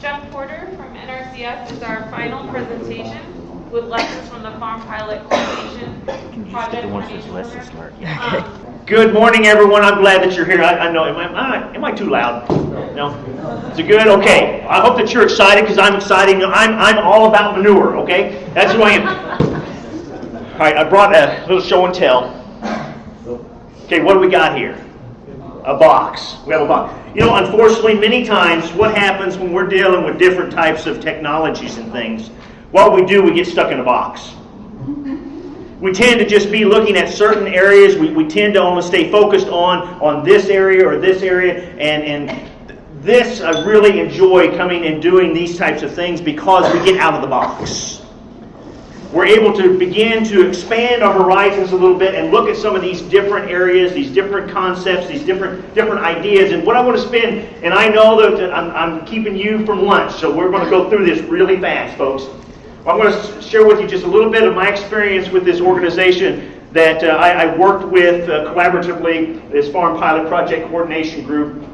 Jeff Porter from NRCS is our final presentation with lessons from the Farm Pilot Coordination Project Coordination Program. Um, Good morning, everyone. I'm glad that you're here. I, I know, am I, am I, am I too loud? No? Is it good? Okay. I hope that you're excited because I'm excited. I'm, I'm all about manure, okay? That's who I am. All right, I brought a little show and tell. Okay, what do we got here? A box. We have a box. You know, unfortunately, many times what happens when we're dealing with different types of technologies and things, what we do, we get stuck in a box we tend to just be looking at certain areas. We, we tend to only stay focused on, on this area or this area. And, and this, I really enjoy coming and doing these types of things because we get out of the box. We're able to begin to expand our horizons a little bit and look at some of these different areas, these different concepts, these different different ideas. And what I want to spend, and I know that I'm, I'm keeping you from lunch, so we're going to go through this really fast, folks. I'm going to share with you just a little bit of my experience with this organization that uh, I, I, worked with uh, collaboratively, this Farm Pilot Project Coordination Group.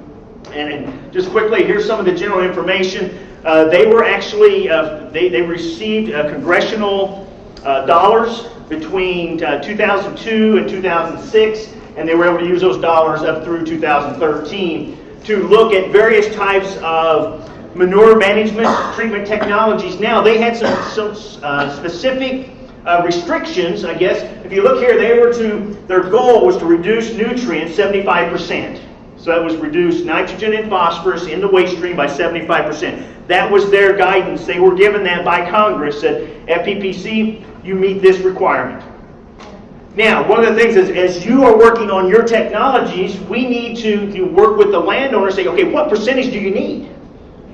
And, and just quickly, here's some of the general information. Uh, they were actually, uh, they, they received a congressional dollars between 2002 and 2006, and they were able to use those dollars up through 2013 to look at various types of manure management treatment technologies. Now, they had some, some uh, specific uh, restrictions, I guess. If you look here, they were to, their goal was to reduce nutrients 75%. So that was reduce nitrogen and phosphorus in the waste stream by 75%. That was their guidance. They were given that by Congress that FPPC, you meet this requirement. Now, one of the things is, as you are working on your technologies, we need to, to work with the landowner and say, okay, what percentage do you need?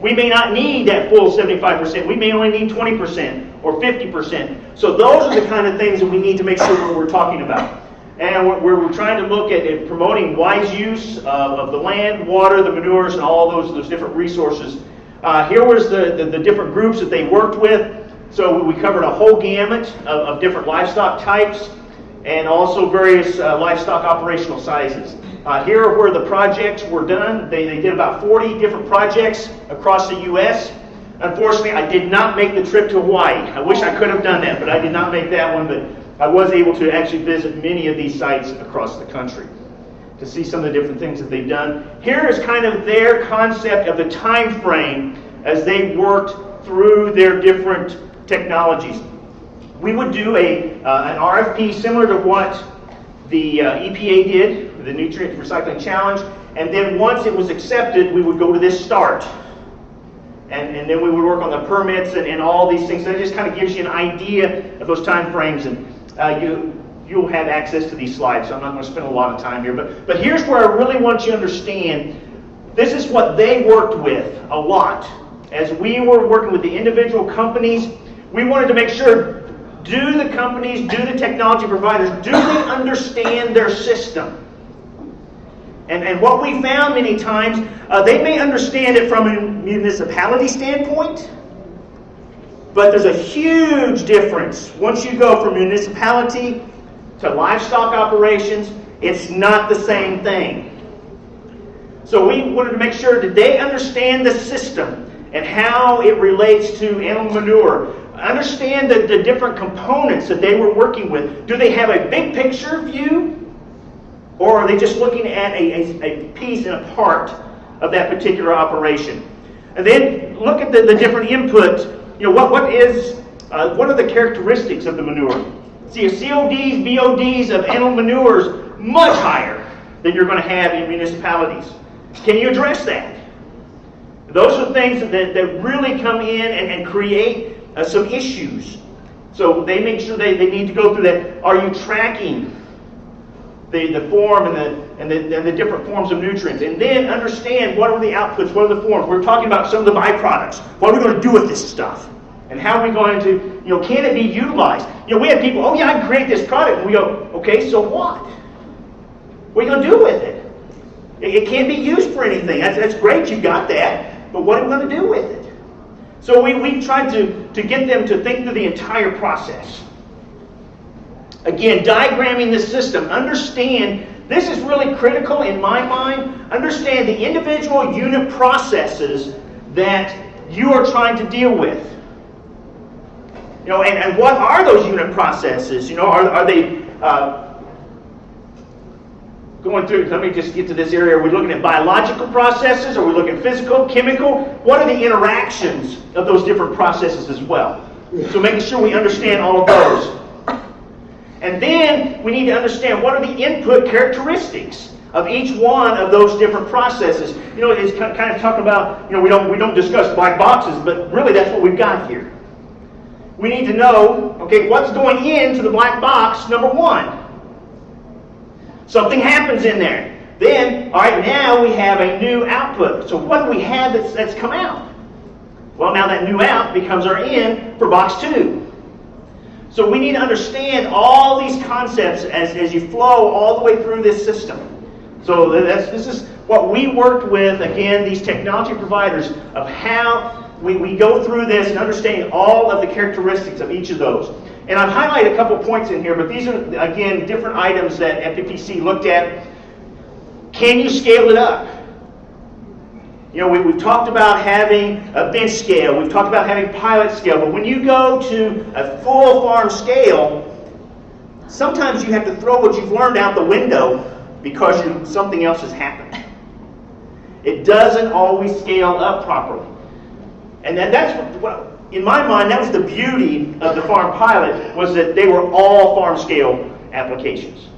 We may not need that full 75%. We may only need 20% or 50%. So those are the kind of things that we need to make sure we're talking about. And we're, we're trying to look at, at promoting wise use of, of, the land, water, the manures, and all those, those different resources. Uh, here was the, the, the, different groups that they worked with. So we covered a whole gamut of, of different livestock types and also various uh, livestock operational sizes. Uh, here are where the projects were done. They, they did about 40 different projects across the U.S. Unfortunately, I did not make the trip to Hawaii. I wish I could have done that, but I did not make that one. But I was able to actually visit many of these sites across the country to see some of the different things that they've done. Here is kind of their concept of the time frame as they worked through their different technologies. We would do a, uh, an RFP similar to what the uh, EPA did, the Nutrient Recycling Challenge, and then once it was accepted, we would go to this start. And, and then we would work on the permits and, and all these things. That just kind of gives you an idea of those time frames. And uh, you, you'll have access to these slides, so I'm not going to spend a lot of time here. But, but here's where I really want you to understand this is what they worked with a lot. As we were working with the individual companies, we wanted to make sure do the companies, do the technology providers, do they understand their system? And, and what we found many times, uh, they may understand it from a municipality standpoint, but there's a huge difference. Once you go from municipality to livestock operations, it's not the same thing. So we wanted to make sure that they understand the system and how it relates to animal manure, understand the, the different components that they were working with. Do they have a big picture view? Or are they just looking at a, a, a piece and a part of that particular operation? And then look at the, the different inputs. You know, what, what is, uh, what are the characteristics of the manure? See, CODs, BODs of animal manures much higher than you're going to have in municipalities. Can you address that? Those are things that, that really come in and, and create uh, some issues. So they make sure they, they need to go through that. Are you tracking the, the form and the, and, the, and the different forms of nutrients? And then understand what are the outputs, what are the forms. We're talking about some of the byproducts. What are we going to do with this stuff? And how are we going to, you know, can it be utilized? You know, we have people, oh yeah, I create this product. And we go, okay, so what? What are you going to do with it? It, can't be used for anything. That's, that's great, you got that. But what are we going to do with it? So we, we tried to, to get them to think through the entire process. Again, diagramming the system. Understand, this is really critical in my mind. Understand the individual unit processes that you are trying to deal with. You know, and, and what are those unit processes? You know, are, are they uh, going through, let me just get to this area. Are we looking at biological processes? Are we looking at physical, chemical? What are the interactions of those different processes as well? So making sure we understand all of those. And then we need to understand what are the input characteristics of each one of those different processes. You know, it's kind of talking about, you know, we don't, we don't discuss black boxes, but really that's what we've got here. We need to know, okay, what's going into the black box, number one. Something happens in there. Then, all right, now we have a new output. So what do we have that's, that's come out? Well, now that new out becomes our in for box two. So we need to understand all these concepts as, as you flow all the way through this system. So this is what we worked with, again, these technology providers of how we, we go through this and understanding all of the characteristics of each of those. And I've highlighted a couple points in here, but these are, again, different items that FPPC looked at. Can you scale it up? You know, we, we've talked about having a bench scale, we've talked about having pilot scale, but when you go to a full farm scale, sometimes you have to throw what you've learned out the window because you, something else has happened. It doesn't always scale up properly. And that, that's what, what in my mind, that was the beauty of the farm pilot, was that they were all farm scale applications.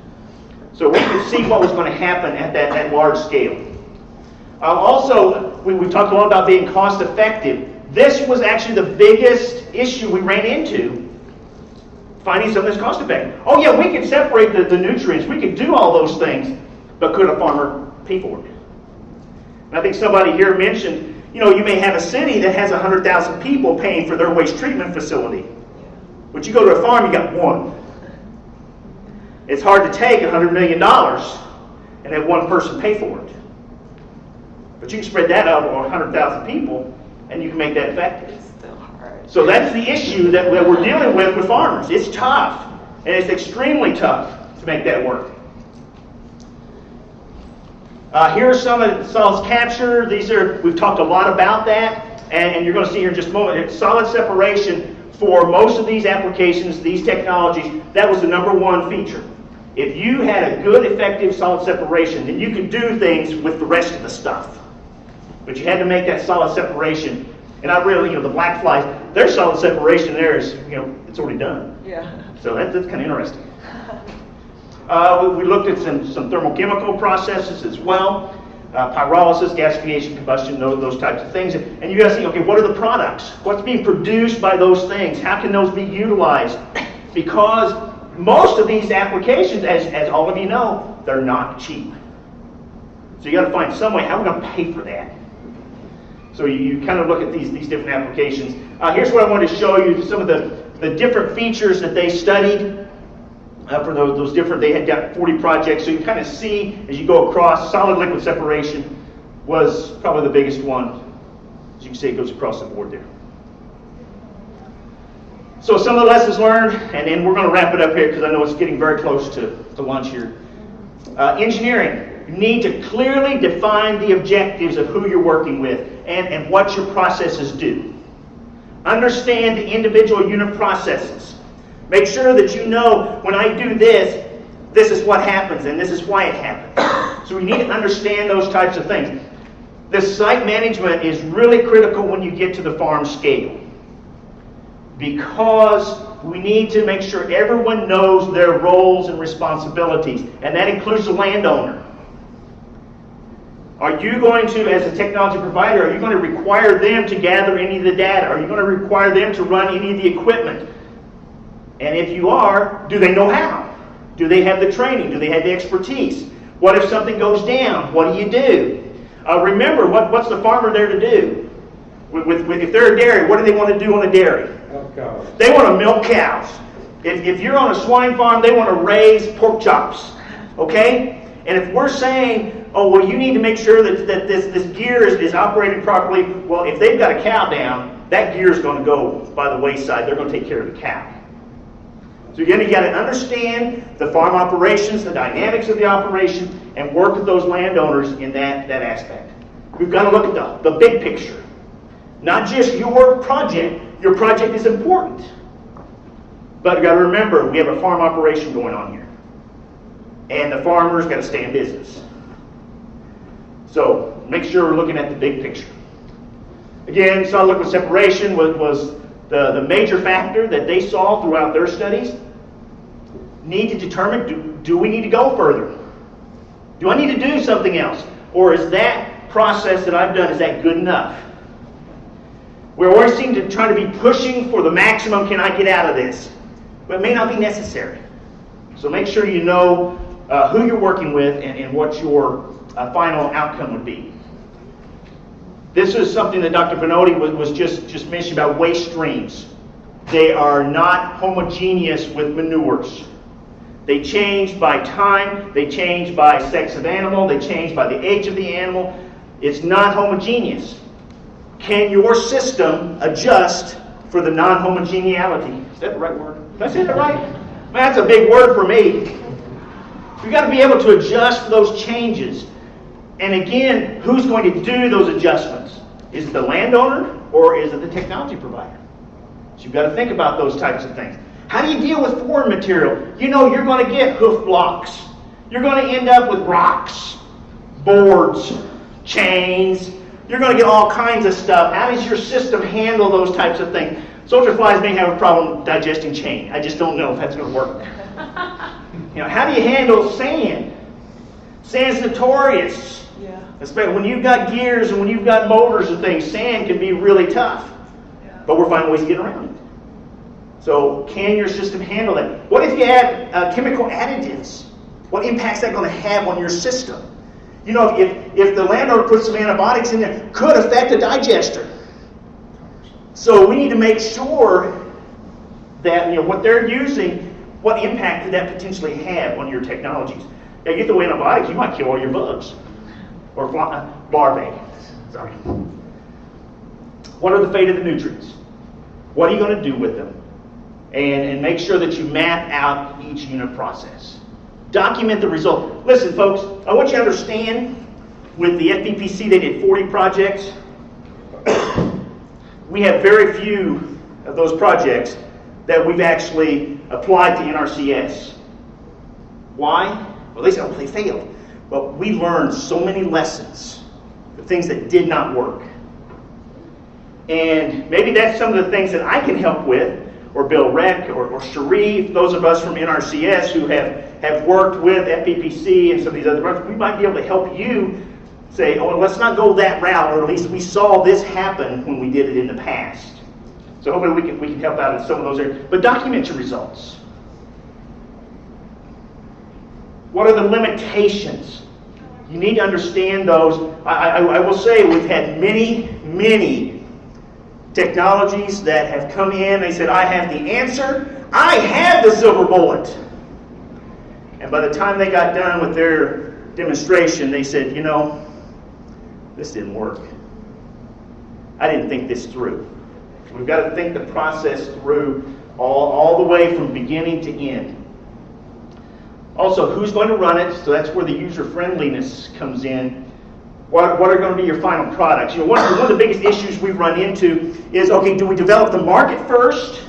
So we could see what was going to happen at that, that large scale. Uh, also, we, we talked a lot about being cost effective. This was actually the biggest issue we ran into, finding something that's cost effective. Oh yeah, we could separate the, the nutrients, we could do all those things, but could a farmer pay for it? And I think somebody here mentioned you know, you may have a city that has 100,000 people paying for their waste treatment facility. But you go to a farm, you got one. It's hard to take $100 million and have one person pay for it. But you can spread that out over 100,000 people and you can make that effective. It's still hard. So that's the issue that, that we're dealing with with farmers. It's tough, and it's extremely tough to make that work. Uh, here are some of solids capture. These are, we've talked a lot about that, and, and you're going to see here in just a moment, it's solid separation for most of these applications, these technologies, that was the number one feature. If you had a good, effective solid separation, then you could do things with the rest of the stuff. But you had to make that solid separation. And I really, you know, the black flies, their solid separation there is, you know, it's already done. Yeah. So that, that's kind of interesting. Uh, we, we, looked at some, some thermochemical processes as well, uh, pyrolysis, gasification, combustion, those, those types of things. And you guys think, okay, what are the products? What's being produced by those things? How can those be utilized? Because most of these applications, as, as all of you know, they're not cheap. So you got to find some way, how are we going to pay for that? So you, you, kind of look at these, these different applications. Uh, here's what I wanted to show you, some of the, the different features that they studied uh, for those, those different, they had got 40 projects, so you kind of see as you go across, solid liquid separation was probably the biggest one. As you can see, it goes across the board there. So some of the lessons learned, and then we're going to wrap it up here because I know it's getting very close to, to lunch here. Uh, engineering. You need to clearly define the objectives of who you're working with and, and what your processes do. Understand the individual unit processes. Make sure that you know when I do this, this is what happens and this is why it happens. So we need to understand those types of things. The site management is really critical when you get to the farm scale because we need to make sure everyone knows their roles and responsibilities, and that includes the landowner. Are you going to, as a technology provider, are you going to require them to gather any of the data? Are you going to require them to run any of the equipment? And if you are, do they know how? Do they have the training? Do they have the expertise? What if something goes down? What do you do? Uh, remember, what, what's the farmer there to do? With, with, with, if they're a dairy, what do they want to do on a dairy? Milk cows. They want to milk cows. If, if you're on a swine farm, they want to raise pork chops. Okay? And if we're saying, oh, well, you need to make sure that, that this, this gear is, is operating properly, well, if they've got a cow down, that gear is going to go by the wayside. They're going to take care of the cow. So again, you got to understand the farm operations, the dynamics of the operation, and work with those landowners in that, that aspect. We've got to look at the, the big picture. Not just your project. Your project is important. But you got to remember, we have a farm operation going on here. And the farmer's got to stay in business. So make sure we're looking at the big picture. Again, solid liquid separation was, was the, the major factor that they saw throughout their studies. Need to determine do, do we need to go further? Do I need to do something else? Or is that process that I've done, is that good enough? We always seem to try to be pushing for the maximum can I get out of this? But it may not be necessary. So make sure you know uh, who you're working with and, and what your uh, final outcome would be. This is something that Dr. Benodi was, was just, just mentioning about waste streams. They are not homogeneous with manures. They change by time, they change by sex of animal, they change by the age of the animal. It's not homogeneous. Can your system adjust for the non homogeneity? Is that the right word? Did I say that right? Man, that's a big word for me. We've got to be able to adjust for those changes. And again, who's going to do those adjustments? Is it the landowner or is it the technology provider? So you've got to think about those types of things. How do you deal with foreign material? You know you're going to get hoof blocks. You're going to end up with rocks, boards, chains. You're going to get all kinds of stuff. How does your system handle those types of things? Soldier flies may have a problem digesting chain. I just don't know if that's going to work. you know, how do you handle sand? Sand's notorious. Yeah. Especially when you've got gears and when you've got motors and things, sand can be really tough. Yeah. But we're finding ways to get around it. So, can your system handle that? What if you add uh, chemical additives? What impact's that going to have on your system? You know, if, if the landowner puts some antibiotics in there, could affect the digester. So we need to make sure that you know what they're using, what impact could that potentially have on your technologies. Now, you get the way antibiotics, you might kill all your bugs or fly, larvae. Sorry. What are the fate of the nutrients? What are you going to do with them? And, and make sure that you map out each unit process. Document the result. Listen, folks, I want you to understand with the FPPC, they did 40 projects. we have very few of those projects that we've actually applied to NRCS. Why? Well, they said, they failed. But we learned so many lessons, the things that did not work. And maybe that's some of the things that I can help with, or Bill Reck, or, or Sharif, those of us from NRCS who have, have worked with FPPC and some of these other programs, we might be able to help you say, oh, let's not go that route, or at least we saw this happen when we did it in the past. So hopefully we can, we can help out in some of those areas. But document your results. What are the limitations? You need to understand those. I, I, I will say we've had many, many technologies that have come in. They said, I have the answer. I have the silver bullet. And by the time they got done with their demonstration, they said, you know, this didn't work. I didn't think this through. We've got to think the process through all, all the way from beginning to end. Also, who's going to run it? So that's where the user friendliness comes in. What, what are going to be your final products? You know, one, of the- one of the biggest issues we run into is okay, do we develop the market first,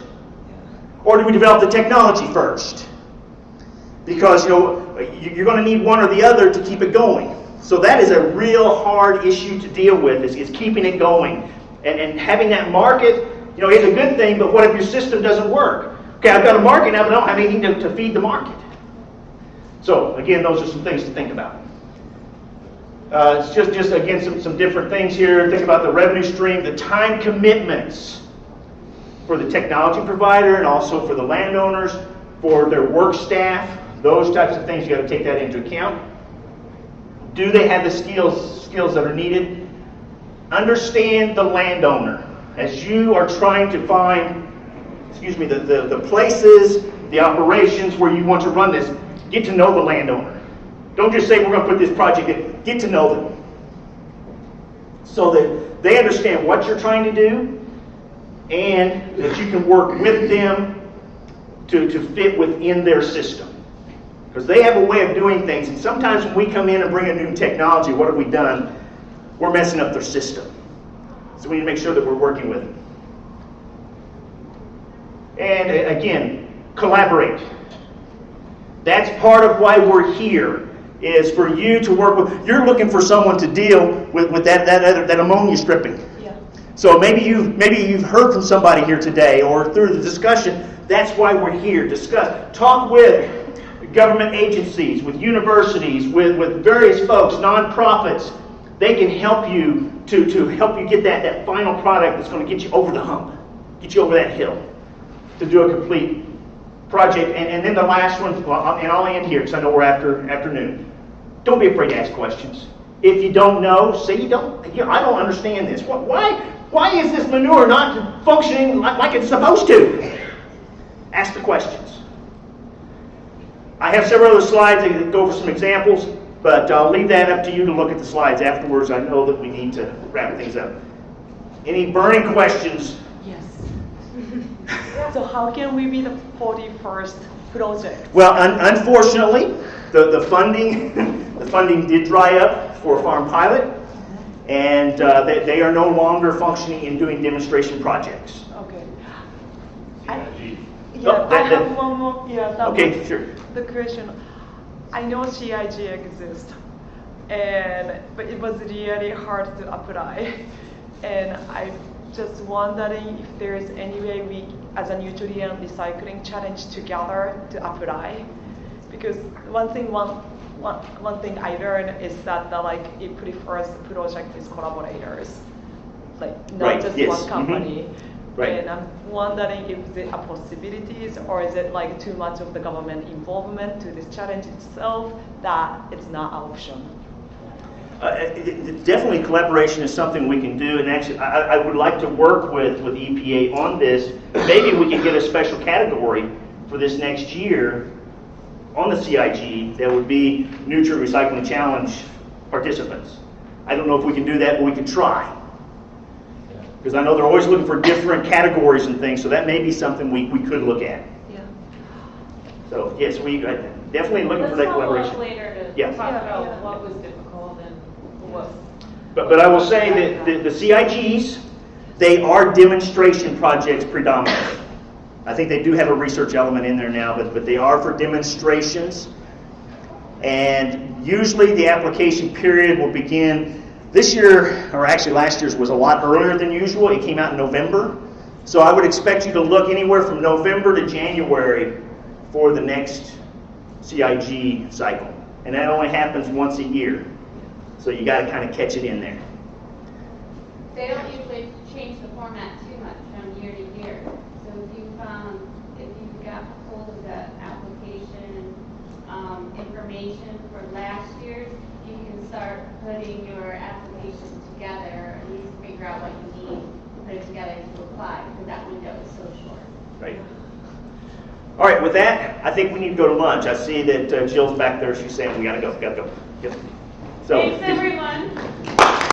or do we develop the technology first? Because you know, you're going to need one or the other to keep it going. So that is a real hard issue to deal with is, is keeping it going and, and having that market. You know, is a good thing, but what if your system doesn't work? Okay, I've got a market now, but I don't have anything to, to feed the market. So again, those are some things to think about. Uh, it's just, just again, some, some different things here. Think about the revenue stream, the time commitments for the technology provider and also for the landowners, for their work staff, those types of things. You got to take that into account. Do they have the skills, skills that are needed? Understand the landowner as you are trying to find, excuse me, the, the, the places, the operations where you want to run this. Get to know the landowner. Don't just say we're going to put this project in. Get to know them. So that they understand what you're trying to do and that you can work with them to, to fit within their system. Because they have a way of doing things. And sometimes when we come in and bring a new technology, what have we done? We're messing up their system. So we need to make sure that we're working with them. And uh, again, collaborate. That's part of why we're here, is for you to work with, you're looking for someone to deal with, with that, that, other- that ammonia stripping. Yeah. So maybe you maybe you've heard from somebody here today or through the discussion. That's why we're here. Discuss. Talk with government agencies, with universities, with, with various folks, nonprofits. They can help you to, to help you get that, that final product that's going to get you over the hump, get you over that hill, to do a complete project. And, and then the last one, and I'll end here because I know we're after afternoon. Don't be afraid to ask questions. If you don't know, say you don't. You know, I don't understand this. Why? Why is this manure not functioning like, like it's supposed to? Ask the questions. I have several other slides that go over some examples, but I'll leave that up to you to look at the slides afterwards. I know that we need to wrap things up. Any burning questions? Yes. So how can we be the 41st project? Well, un- unfortunately, the, the funding funding did dry up for Farm Pilot, and uh, they, they are no longer functioning in doing demonstration projects. Okay. I- Oh, Yeah, I that- that- have one more, yeah, that Okay, was sure. the question. I know CIG exists, and, but it was really hard to apply. And I'm just wondering if there is any way we, as a nutrient recycling challenge together to apply? Because one thing, one, one, one thing I learned is that the, like, it prefers project with collaborators, like Right, not just yes, one mhm. company. Right. And I'm wondering if it's a possibility or is it like too much of the government involvement to this challenge itself that it's not an option? Uh, it- it- Definitely collaboration is something we can do, and actually, I, I would like to work with, with EPA on this. Maybe we can get a special category for this next year on the CIG that would be Nutrient Recycling Challenge participants. I don't know if we can do that, but we can try. Because I know they're always looking for different categories and things, so that may be something we, we could look at. Yeah. So, yes, we, uh, definitely looking for Let's that follow up collaboration. later to Yeah. talk Yeah, about yeah. what was difficult and what. But, but I will say that the, the CIGs, they are demonstration projects predominantly. I think they do have a research element in there now, but, but they are for demonstrations. And usually the application period will begin, this year, or actually last year's was a lot earlier than usual. It came out in November. So I would expect you to look anywhere from November to January for the next CIG cycle. And that only happens once a year. So you got to kind of catch it in there. They don't usually change the format too much from year to year. So if you found, if you got hold of the application, um, information for last year's, you can start putting your application together, at least figure out what you need, to put it together to apply, because that window is so short. Right. All right, with that, I think we need to go to lunch. I see that uh, Jill's back there. She's saying we got to go, got to go. Yep. So, Thanks, everyone.